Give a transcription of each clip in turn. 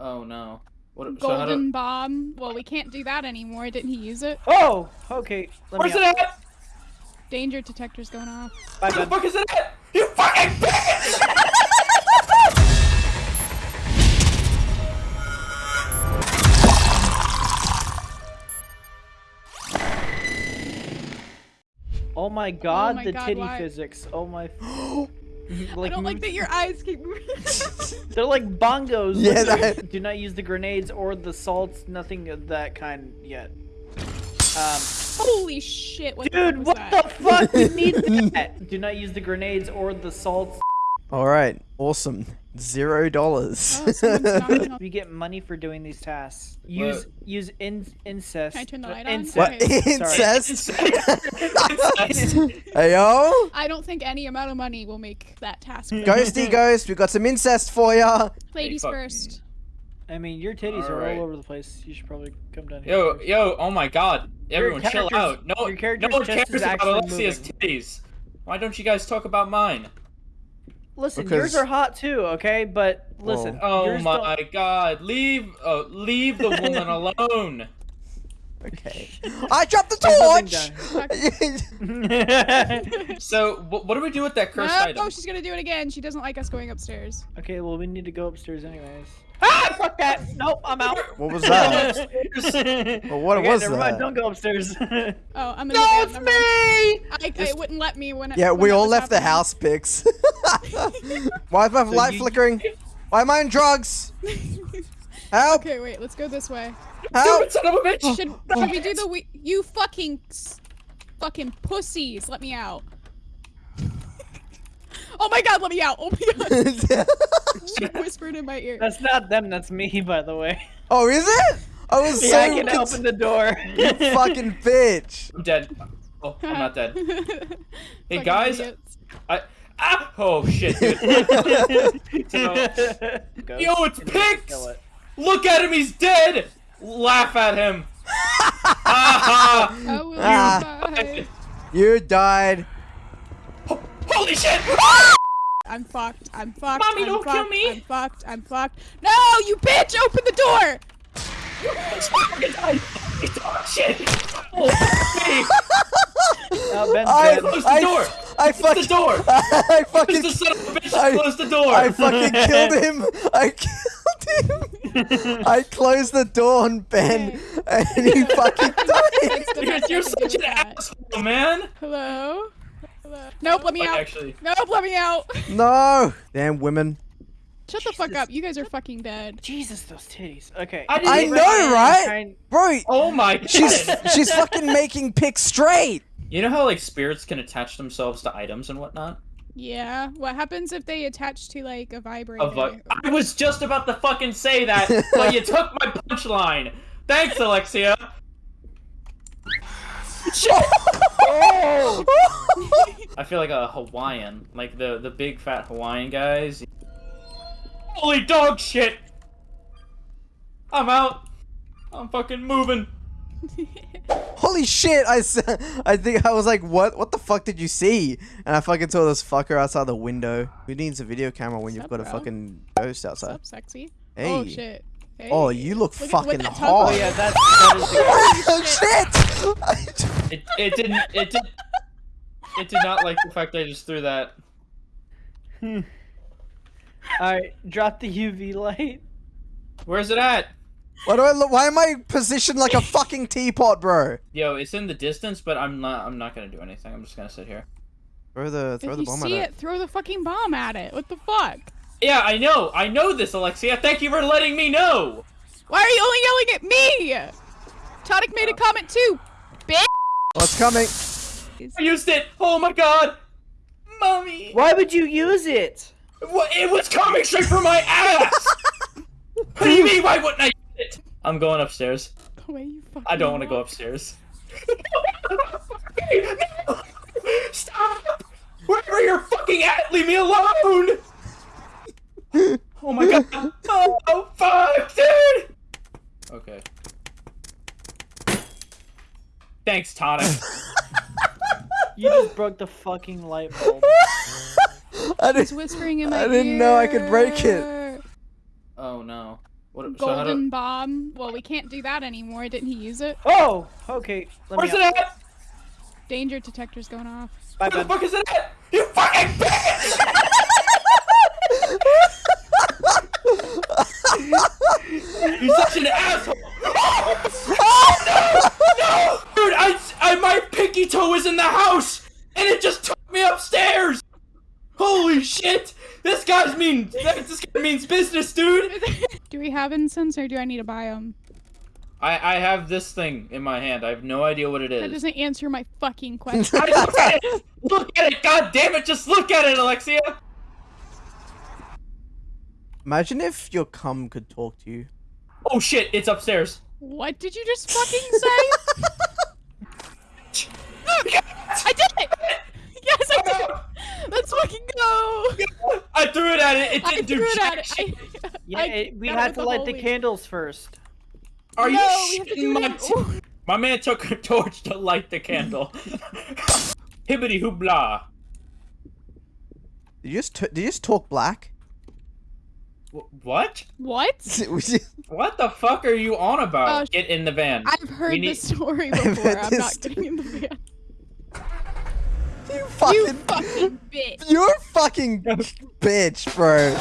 Oh no. What, Golden do, bomb. Well, we can't do that anymore. Didn't he use it? Oh, okay. Let where's me it at? Danger detector's going off. Bye, Where the fuck is it at? You fucking bitch! Oh my god, oh my the God, titty why? physics. Oh my. I don't like that your eyes keep moving. They're like bongos. Yeah, Look, that- Do not use the grenades or the salts. Nothing of that kind yet. Um, Holy shit! What dude, the what fuck the fuck? You need that. Do not use the grenades or the salts. All right, awesome. Zero dollars. that? Oh, someone's We get money for doing these tasks. Use use in, incest. Can I turn the uh, light on? incest. what Okay. incest? Incest. hey yo, I don't think any amount of money will make that task. work. ghosty ghost, we got some incest for ya. Ladies fuck. first. I mean, your titties are Alright. all over the place. You should probably come down here. Yo, first. yo, oh my god. Everyone chill out. No, your no character's one cares about Alexia's moving. titties. Why don't you guys talk about mine? Listen, Because- yours are hot too, okay? But listen. Oh yours my don't- god. Leave uh, leave the woman alone. Okay. I dropped the torch. So, wh- what do we do with that No, cursed item? oh, she's gonna do it again. She doesn't like us going upstairs. okay, well, we need to go upstairs anyways. Ah, fuck that! Nope, I'm out. what was that? Well, what okay, was never that? mind, don't go upstairs. Oh, I'm gonna. no, it's me! never mind. I, it wouldn't let me when. it- Yeah, when we all was left the house pics. Why is my light you- flickering? Why am I on drugs? Help! okay, wait. Let's go this way. Help! Stupid son of a bitch! Should should we do the we- you fucking fucking pussies? Let me out. oh my god, let me out! Oh my god! she whispered in my ear. That's not them, that's me, by the way. oh, is it? I was Yeah, I can open the door. you fucking bitch. I'm dead. Oh, I'm not dead. Hey guys, idiots. I ah oh shit, dude. So- Go. Yo, it's Kill picked. it. Look at him, he's dead. Laugh at him. Ah, I will Ah. die. You died. Holy shit! I'm fucked. I'm fucked. Mommy, I'm don't fucked, kill me. I'm fucked. I'm fucked. No, you bitch! Open the door! Oh, shit! Oh, me. Oh, Ben's I, dead. Close the I, door. I Close fucking, the door. I Close fucking, the son of a bitch. I- Close the door. I fucking killed him. I killed him. I closed the door on Ben, and he fucking died. Thanks to You're, nothing you're such an with that. asshole, man. Hello? Hello? Nope, let me Like, out. actually, Nope, let me out. No, damn women. Shut the fuck up. You guys are fucking dead. Jesus, those titties. Okay. I I know, right? Kind- Bro, Oh my she's god. she's fucking making pics straight. You know how like spirits can attach themselves to items and whatnot? Yeah. What happens if they attach to like a vibrator? Of like, I was just about to fucking say that, but you took my punchline. Thanks, Alexia. Oh! I feel like a Hawaiian, like the the big fat Hawaiian guys. Holy dog shit! I'm out. I'm fucking moving. Holy shit! I I think I was like, what? What the fuck did you see? And I fucking saw this fucker outside the window. Who needs a video camera when you've Sup, got a fucking ghost What's outside? up, sexy? Hey. Oh shit. Hey. Oh, you look, Look fucking with hot. Oh, yeah, that's, that is the Oh shit! It it didn't it did it did not like the fact I just threw that. Hmm. Alright, drop the UV light. Where's it at? Why do I look? Why am I positioned like a fucking teapot, bro? Yo, it's in the distance, but I'm not I'm not gonna do anything. I'm just gonna sit here. Throw the throw If the you bomb see at it, you see it, throw the fucking bomb at it. What the fuck? Yeah, I know. I know this, Alexia. Thank you for letting me know. Why are you only yelling at me? Tonic made a comment too. Bitch. Oh, it's coming. I used it. Oh my god. Mommy. Why would you use it? It was coming straight from my ass. what do you mean? Why wouldn't I use it? I'm going upstairs. The way you fucking I don't want to go upstairs. no! Stop! Wherever you're fucking at, leave me alone! Oh my god! Oh fuck, dude! Okay. Thanks, Tonic. You just broke the fucking light bulb. I He's didn't. whispering in my I didn't know I could break it. Oh no. What, Golden do, bomb. Well, we can't do that anymore. Didn't he use it? Oh, okay. Let where's me it at? Danger detector's going off. Bye, Where the fuck is it at? You fucking bitch! You're such an asshole! Oh, no! No! Dude, I, I, my pinky toe was in the house, and it just took me upstairs! Holy shit! This guy's mean. This guy means business, dude. do we have incense or do I need to buy them? I, I have this thing in my hand. I have no idea what it is. That doesn't answer my fucking question. I look at it. Look at it. God damn it! Just look at it, Alexia. Imagine if your cum could talk to you. Oh shit! It's upstairs. what did you just fucking say? I did it! Yes, I did! Let's fucking go! I threw it at it. It I didn't do threw it jack at it. shit. I, Yeah, I it, we had to light the holy- candles first. Are No, you we have to shitting my t- My man took a torch to light the candle. Hibbity hoopla. Did you just t- did you just talk black? What? What? What the fuck are you on about? Sh- Get in the van. I've heard need- this story before. I'm not getting in the van. You You fucking fucking bitch. you're a fucking bitch, bro.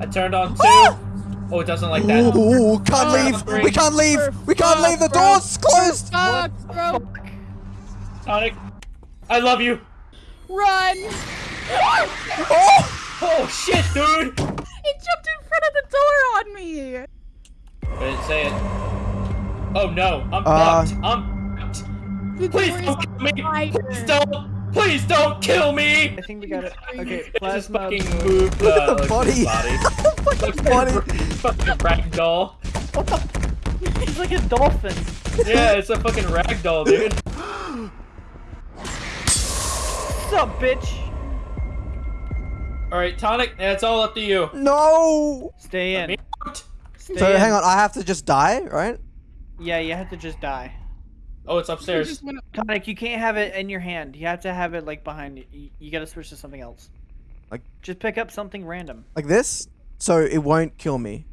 I turned on two. Oh, it doesn't like that. Ooh, can't Oh, leave. We can't leave. We can't fuck, leave. The bro. door's closed. Fuck, bro. Sonic, I love you. Run! Oh, Oh shit, dude. He jumped in front of the door on me! I didn't say it. Oh no, I'm Uh, fucked. I'm fucked. The Please don't kill me. Please don't. Please don't kill me. I think we got it. Okay, It just fucking moved look uh, at the body. his body. fucking body. fucking ragdoll. What the? He's like a dolphin. Yeah, it's a fucking ragdoll, dude. What's up, bitch? All right, tonic. That's all up to you. No. Stay in. out. Stay So in. hang on, I have to just die, right? Yeah, you have to just die. Oh, it's upstairs. just up- Tonic, you can't have it in your hand. You have to have it like behind you. You, you gotta switch to something else. Like- just pick up something random. Like this, so it won't kill me.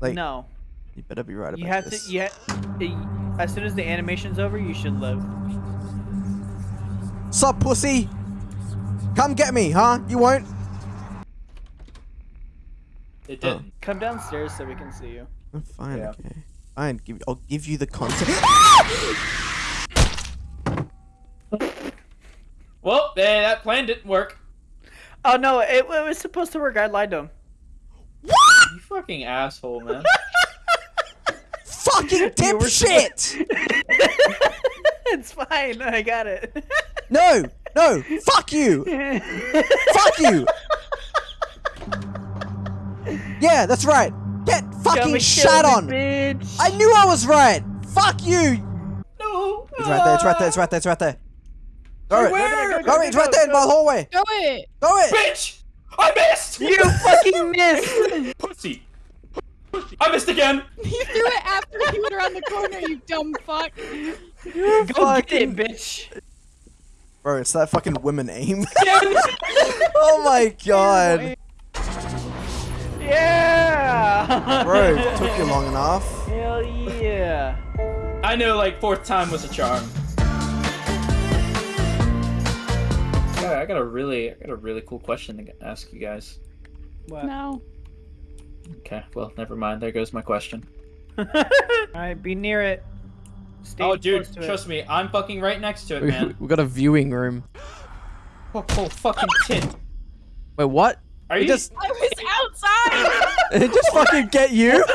Like no, you better be right about you have this. to. You ha- as soon as the animation's over, you should live. Sup, pussy? Come get me, huh? You won't. It Oh. didn't. Come downstairs so we can see you. I'm fine, Yeah. okay. Fine, give, I'll give you the content. Well, eh, that plan didn't work. Oh no, it, it was supposed to work. I lied to him. What? You fucking asshole, man. Fucking dipshit! it's fine. I got it. No, no, fuck you! Fuck you! Yeah, that's right. Get fucking and shat kill on. me, bitch. I knew I was right. Fuck you. no. It's right there. It's right there. It's right there. It's right there. Throw it. Where? Throw it. It's right there in my hallway. Throw it! Throw it. Bitch! I missed! You fucking missed. Pussy! Pussy. I missed again! He threw it after he went around the corner, you dumb fuck. Go get Fucking- it, bitch. Bro, it's that fucking women aim. Again! oh my god. Yeah. Bro, it took you long enough. Hell yeah. I know, like, fourth time was a charm. Yeah, I got a really, I got a really cool question to ask you guys. What? No. Okay, well, never mind. There goes my question. Alright, be near it. Stay oh, dude, close to it. trust me, I'm fucking right next to it, We, man. we got a viewing room. oh, oh, fucking tit. Wait, what? Are It you just I was outside! it just fucking get you?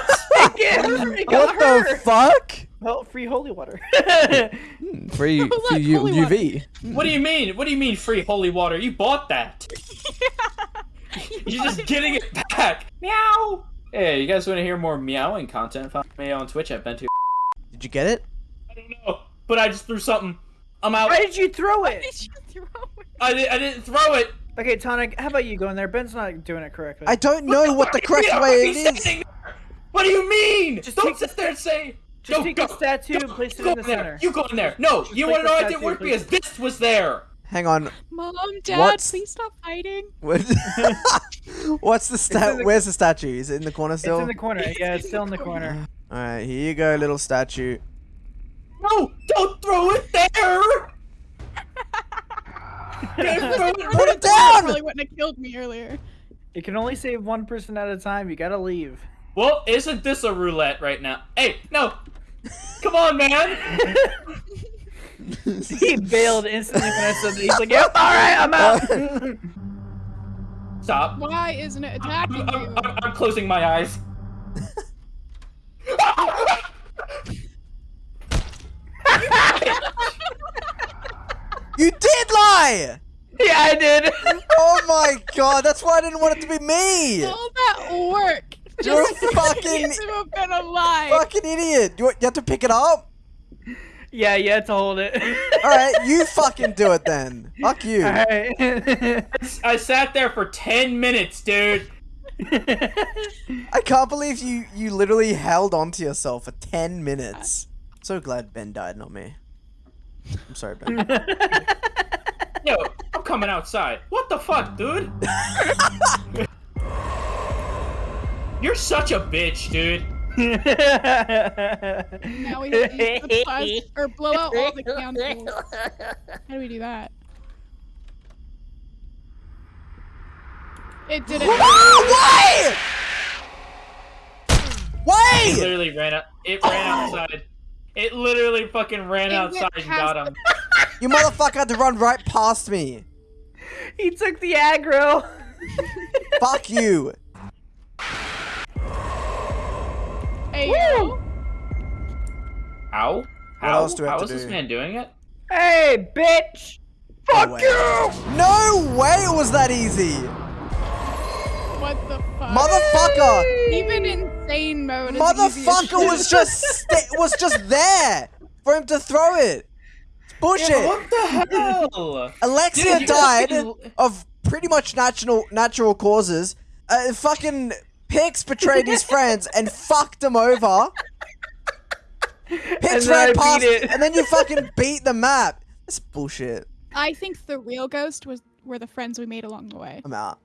It got what the fuck? Well, free holy water. Hmm, Free, Look, U- holy UV. What do you mean? What do you mean free holy water? You bought that. You're just getting it back. Meow. Hey, you guys want to hear more meowing content? Follow me on Twitch at Bentu. Did you get it? I don't know, but I just threw something. I'm out. Why did you throw it? Did you throw it? I, di- I didn't throw it. Okay, Tonic, how about you go in there? Ben's not doing it correctly. I don't know what the correct way already it is. What do you mean? Just don't take sit there and say. Just go, take go, the statue go, and place it in the there. center. You go in there. No, Just you take want to know why it didn't work and place because this was there. Hang on. Mom, Dad, What's- please stop fighting. What- What's the in stat? the- Where's the statue? Is it in the corner still? It's in the corner. Yeah, it's still in the corner. All right, here you go, little statue. No, don't throw it there. Don't it Put it down! Probably wouldn't have killed me earlier. You can only save one person at a time. You gotta leave. Well, isn't this a roulette right now? Hey, no! Come on, man! he bailed instantly when I said that. He's like, "Yep, all right, I'm out." Stop. Why isn't it attacking I'm, you? I'm, I'm closing my eyes. You did lie! yeah, I did. Oh my god, that's why I didn't want it to be me! All that work. You're just a fucking- to have been alive. Fucking idiot! You, you have to pick it up? Yeah, yeah, to hold it. Alright, you fucking do it then. Fuck you. All right. I sat there for 10 minutes, dude. I can't believe you you literally held on to yourself for 10 minutes. So glad Ben died, not me. I'm sorry, Ben. Yo, I'm coming outside. What the fuck, dude? You're such a bitch, dude. Now we have to use or blow out all the candles. How do we do that? It didn't. Why? Why? It literally ran out. It ran oh. outside. It literally fucking ran It outside and got him. You motherfucker had to run right past me. he took the aggro. Fuck you. Hey, yo. How? How? else do we have How to is this man doing it? Hey, bitch! Fuck way. you! No way it was that easy. What the fuck? Motherfucker. Even insane mode. is easy Motherfucker shit. was just was just there for him to throw it. It's bullshit. What the hell? Alexia Dude, died fucking- of pretty much natural natural causes. Uh, fucking Pix betrayed his friends and fucked them over. Pix And then ran past, it. and then you fucking beat the map. That's bullshit. I think the real ghost was were the friends we made along the way. I'm out.